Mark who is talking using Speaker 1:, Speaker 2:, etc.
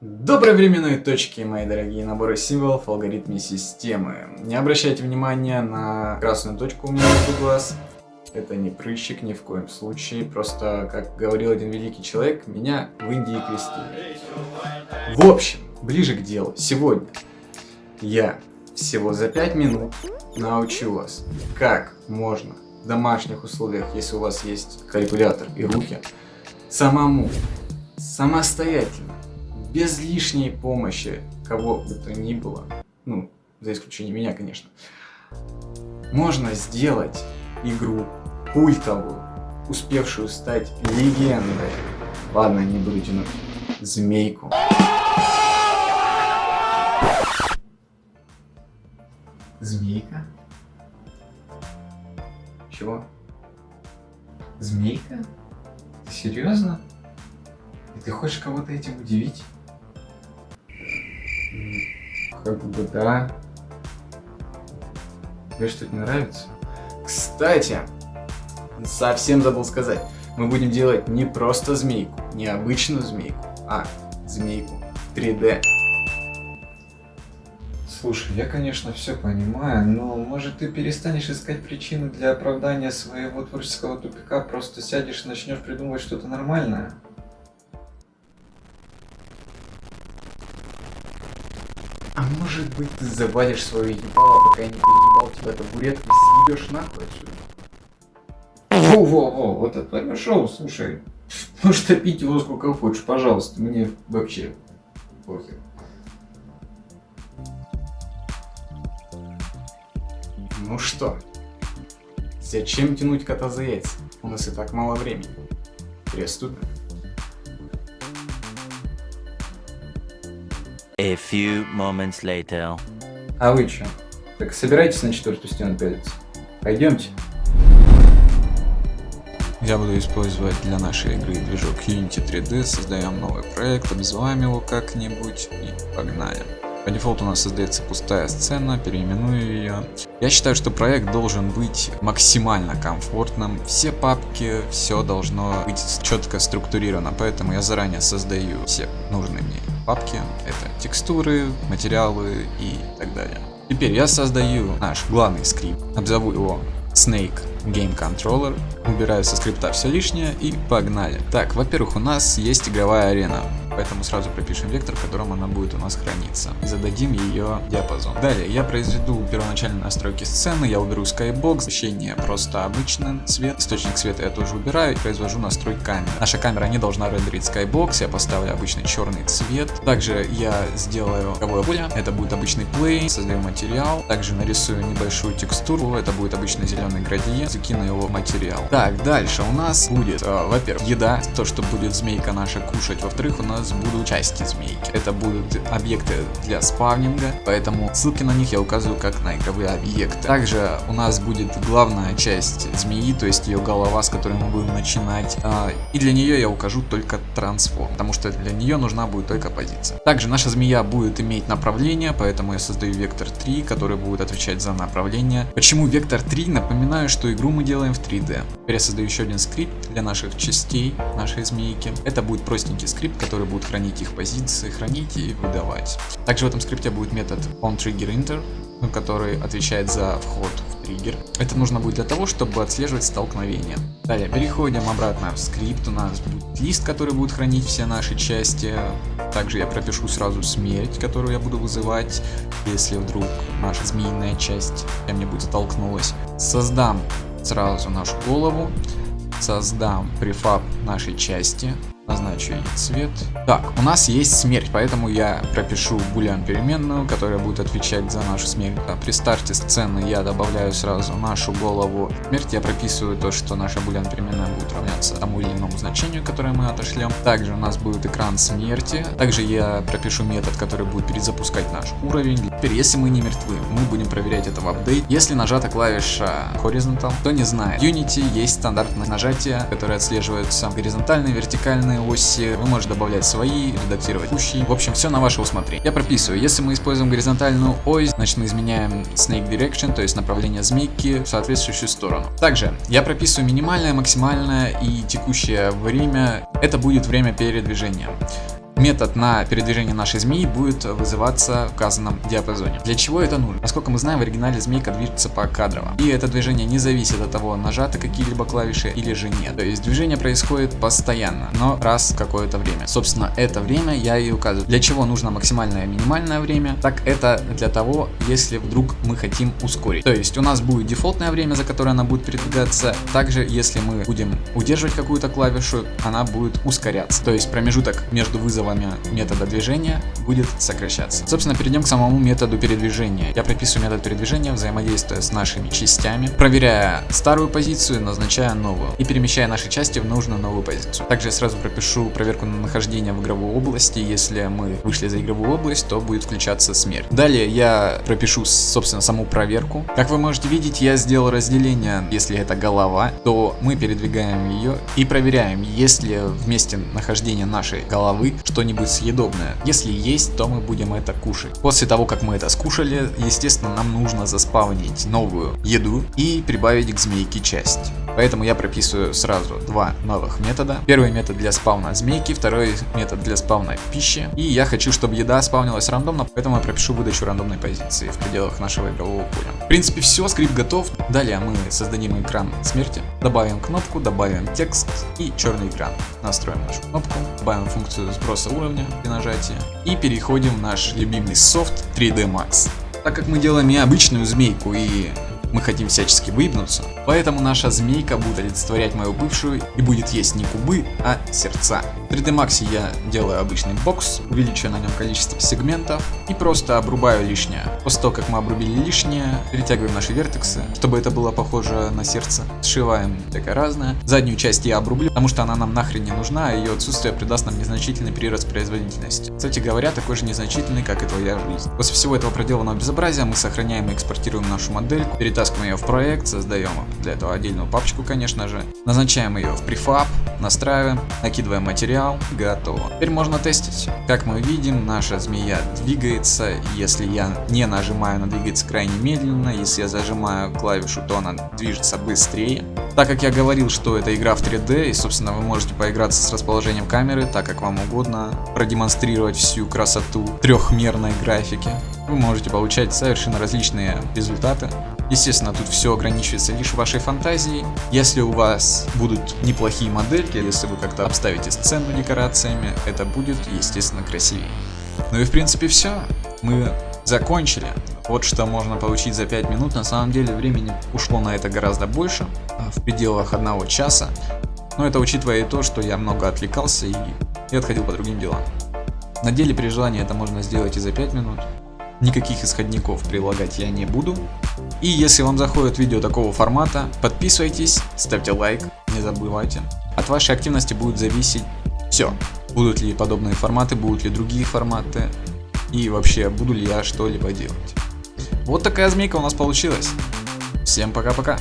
Speaker 1: Доброй временной точки, мои дорогие наборы символов в алгоритме системы. Не обращайте внимания на красную точку у меня между глаз. Это не прыщик ни в коем случае. Просто, как говорил один великий человек, меня в Индии крестили. В общем, ближе к делу. Сегодня я всего за 5 минут научу вас, как можно в домашних условиях, если у вас есть калькулятор и руки, самому, самостоятельно без лишней помощи кого бы то ни было, ну, за исключением меня, конечно, можно сделать игру культовую, успевшую стать легендой. Ладно, не буду тянуть. Змейку. Змейка? Чего? Змейка? Ты серьезно? И ты хочешь кого-то этим удивить? Как бы да. Тебе что-то не нравится? Кстати, совсем забыл сказать. Мы будем делать не просто змейку, не обычную змейку, а змейку 3D.
Speaker 2: Слушай, я, конечно, все понимаю, но может ты перестанешь искать причины для оправдания своего творческого тупика, просто сядешь и начнешь придумывать что-то нормальное?
Speaker 1: Может быть ты завалишь свое ебало, пока я не переебал тебя табуреткой и съебешь нахуй отсюда?
Speaker 2: Во-во-во, вот это твое шоу, слушай. Можешь топить его сколько хочешь, пожалуйста, мне вообще похер.
Speaker 1: Ну что, зачем тянуть кота за яйца? У нас и так мало времени. Приступим.
Speaker 3: A few moments later.
Speaker 2: А вы что? Так собирайтесь на четвертую стену пялиться. Пойдемте.
Speaker 4: Я буду использовать для нашей игры движок Unity 3D, создаем новый проект, обзываем его как-нибудь и погнали. По дефолту у нас создается пустая сцена, переименую ее. Я считаю, что проект должен быть максимально комфортным. Все папки, все должно быть четко структурировано, поэтому я заранее создаю все нужные мне папки. Это текстуры, материалы и так далее. Теперь я создаю наш главный скрипт, обзову его Snake Game Controller, убираю со скрипта все лишнее и погнали. Так, во-первых, у нас есть игровая арена поэтому сразу пропишем вектор, в котором она будет у нас храниться. И зададим ее диапазон. Далее я произведу первоначальные настройки сцены, я уберу Skybox, освещение просто обычный цвет, источник света я тоже убираю и произвожу настрой камеры. Наша камера не должна рендерить Skybox, я поставлю обычный черный цвет. Также я сделаю игровое поле, это будет обычный play, создаю материал, также нарисую небольшую текстуру, это будет обычный зеленый градиент, закину его материал. Так, дальше у нас будет, э, во-первых, еда, то, что будет змейка наша кушать, во-вторых, у нас будут части змейки. Это будут объекты для спавнинга, поэтому ссылки на них я указываю как на игровые объекты. Также у нас будет главная часть змеи, то есть ее голова, с которой мы будем начинать. А, и для нее я укажу только трансформ, потому что для нее нужна будет только позиция. Также наша змея будет иметь направление, поэтому я создаю вектор 3, который будет отвечать за направление. Почему вектор 3? Напоминаю, что игру мы делаем в 3D. Теперь я создаю еще один скрипт для наших частей, нашей змейки. Это будет простенький скрипт, который будет хранить их позиции, хранить и выдавать. Также в этом скрипте будет метод onTriggerInter, который отвечает за вход в триггер. Это нужно будет для того, чтобы отслеживать столкновение. Далее переходим обратно в скрипт. У нас будет лист, который будет хранить все наши части. Также я пропишу сразу смерть, которую я буду вызывать, если вдруг наша змеиная часть кем-нибудь столкнулась. Создам сразу нашу голову. Создам префаб нашей части назначу ей цвет. Так, у нас есть смерть, поэтому я пропишу булян переменную, которая будет отвечать за нашу смерть. А при старте сцены я добавляю сразу нашу голову смерть. Я прописываю то, что наша булян переменная будет равняться тому или иному значению, которое мы отошлем. Также у нас будет экран смерти. Также я пропишу метод, который будет перезапускать наш уровень. Теперь, если мы не мертвы, мы будем проверять это в апдейт. Если нажата клавиша Horizontal, кто не знает, Unity есть стандартное нажатие, которое отслеживается горизонтальные, вертикальные разные оси, вы можете добавлять свои, редактировать текущие. В общем, все на ваше усмотрение. Я прописываю, если мы используем горизонтальную ось, значит мы изменяем snake direction, то есть направление змейки в соответствующую сторону. Также я прописываю минимальное, максимальное и текущее время. Это будет время передвижения. Метод на передвижение нашей змеи будет вызываться в указанном диапазоне. Для чего это нужно? Насколько мы знаем, в оригинале змейка движется по кадрово. И это движение не зависит от того, нажаты какие-либо клавиши или же нет. То есть движение происходит постоянно, но раз в какое-то время. Собственно, это время я и указываю. Для чего нужно максимальное и минимальное время? Так это для того, если вдруг мы хотим ускорить. То есть у нас будет дефолтное время, за которое она будет передвигаться. Также, если мы будем удерживать какую-то клавишу, она будет ускоряться. То есть промежуток между вызовами метода движения будет сокращаться. Собственно, перейдем к самому методу передвижения. Я прописываю метод передвижения, взаимодействуя с нашими частями, проверяя старую позицию, назначая новую и перемещая наши части в нужную новую позицию. Также я сразу пропишу проверку на нахождение в игровой области. Если мы вышли за игровую область, то будет включаться смерть. Далее я пропишу, собственно, саму проверку. Как вы можете видеть, я сделал разделение. Если это голова, то мы передвигаем ее и проверяем, есть ли в месте нахождения нашей головы что-нибудь съедобное. Если есть, то мы будем это кушать. После того, как мы это скушали, естественно, нам нужно заспавнить новую еду и прибавить к змейке часть. Поэтому я прописываю сразу два новых метода. Первый метод для спавна змейки, второй метод для спавна пищи. И я хочу, чтобы еда спавнилась рандомно, поэтому я пропишу выдачу рандомной позиции в пределах нашего игрового поля. В принципе все, скрипт готов. Далее мы создадим экран смерти, добавим кнопку, добавим текст и черный экран. Настроим нашу кнопку, добавим функцию сброса уровня при нажатии и переходим в наш любимый софт 3D Max. Так как мы делаем не обычную змейку и мы хотим всячески выебнуться, поэтому наша змейка будет олицетворять мою бывшую и будет есть не кубы, а сердца. В 3D Max я делаю обычный бокс, увеличиваю на нем количество сегментов и просто обрубаю лишнее. После того, как мы обрубили лишнее, перетягиваем наши вертексы, чтобы это было похоже на сердце. Сшиваем всякое разное. Заднюю часть я обрублю, потому что она нам нахрен не нужна, а ее отсутствие придаст нам незначительный прирост производительности. Кстати говоря, такой же незначительный, как и твоя жизнь. После всего этого проделанного безобразия мы сохраняем и экспортируем нашу модельку, перетаскиваем ее в проект, создаем для этого отдельную папочку, конечно же, назначаем ее в префаб, настраиваем, накидываем материал, готово. Теперь можно тестить. Как мы видим, наша змея двигается, если я не нажимаю, она двигается крайне медленно, если я зажимаю клавишу, то она движется быстрее. Так как я говорил, что это игра в 3D, и собственно вы можете поиграться с расположением камеры, так как вам угодно, продемонстрировать всю красоту трехмерной графики, вы можете получать совершенно различные результаты. Естественно, тут все ограничивается лишь вашей фантазией. Если у вас будут неплохие модельки, если вы как-то обставите сцену декорациями, это будет, естественно, красивее. Ну и в принципе все. Мы закончили. Вот что можно получить за 5 минут. На самом деле времени ушло на это гораздо больше, а, в пределах одного часа. Но это учитывая и то, что я много отвлекался и, и отходил по другим делам. На деле при желании это можно сделать и за 5 минут. Никаких исходников прилагать я не буду. И если вам заходит видео такого формата, подписывайтесь, ставьте лайк, не забывайте. От вашей активности будет зависеть все. Будут ли подобные форматы, будут ли другие форматы. И вообще, буду ли я что-либо делать. Вот такая змейка у нас получилась. Всем пока-пока.